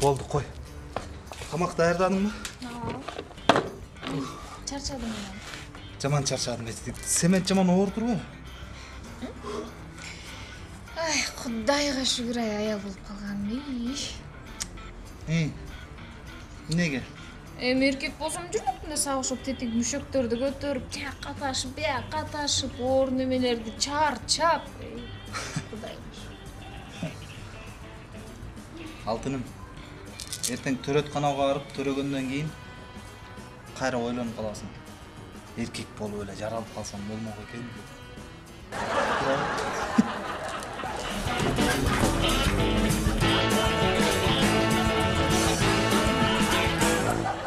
Болду қой. Тамақ даярдадың ба? чарчадым мен Жаман чарчадым. Семен жаман оор турбу? ай кудайга шүгүр ай аял болуп калганым ей Эй. Неге? эми эркек болсом жүрмөкмүн да сабышып тетик мүшөктөрдү көтөрүп тияка ташып бияка ташып оор немелерди чарчап Алтыным. Ертең төрөтканага барып төрөгөндөн кийин кайра ойлонуп каласың. Эркек болуп эле жаралып калсам болмок экен деп.